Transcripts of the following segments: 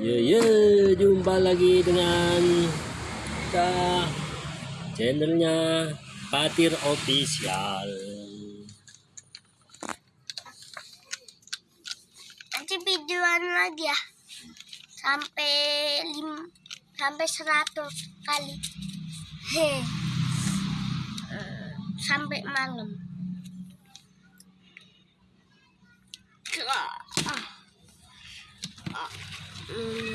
Ye ye, jumpa lagi dengan kita channelnya Patir Official. nanti videoan lagi ya. Sampai lim sampai 100 kali. He sampai malam Mm.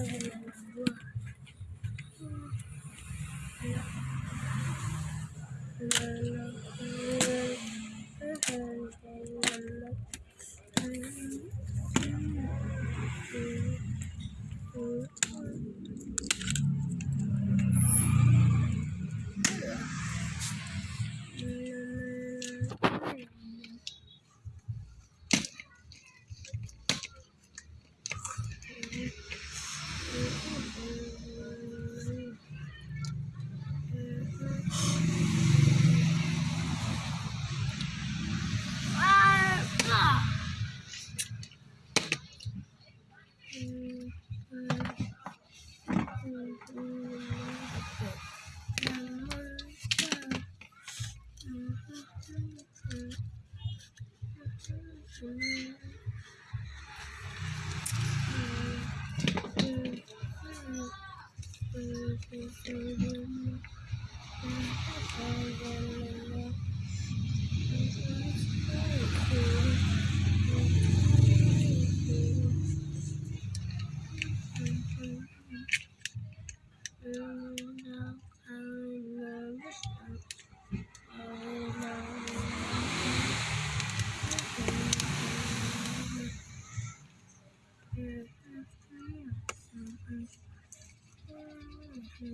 Mm-hmm. Thank you.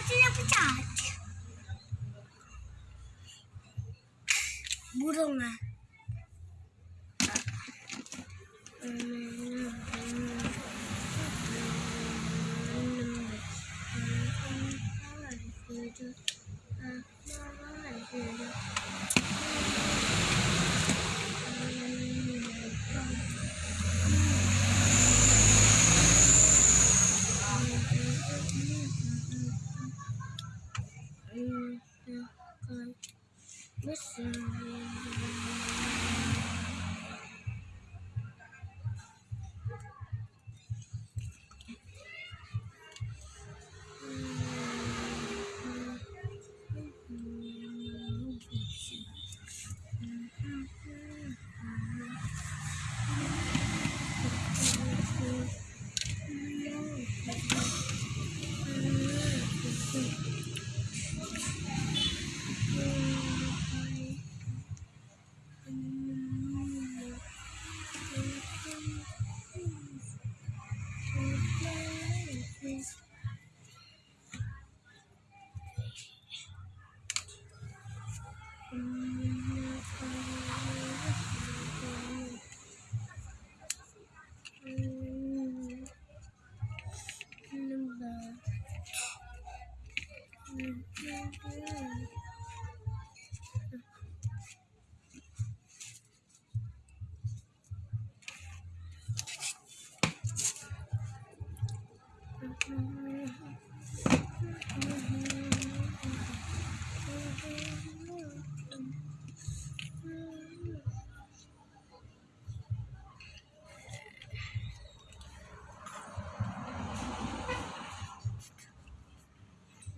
Kacanya pecah. Burung ah. I can't Thank you.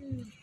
Mm.